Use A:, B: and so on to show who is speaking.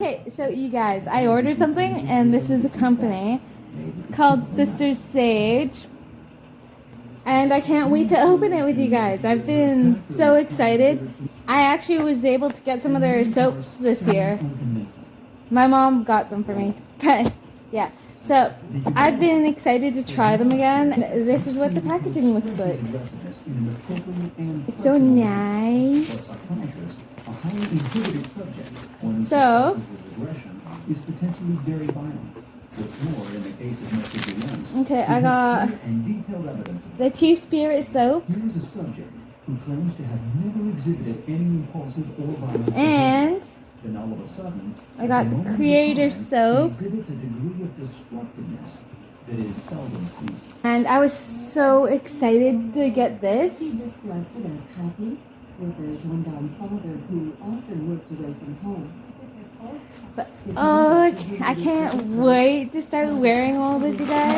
A: Okay, so you guys, I ordered something and this is a company. It's called Sisters Sage. And I can't wait to open it with you guys. I've been so excited. I actually was able to get some of their soaps this year. My mom got them for me. But yeah. So I've been excited to try them again. This is what the packaging looks like. It's so nice. So-
B: is potentially very violent. What's more, in the case of Mr. Williams,
A: Okay, I got
B: and detailed evidence of
A: the Tea Spirit soap
B: Here is a subject who claims to have never exhibited any impulsive or violent
A: and
B: behavior. Then all of a sudden,
A: I got the Creator
B: crime, he
A: soap.
B: exhibits a degree of destructiveness that is seldom seen.
A: and I was so excited to get this.
C: He describes it as happy, with a gendarme father who often worked away from home.
A: But oh, I
C: mother
A: ca- I can't wait to start wearing all this, you guys.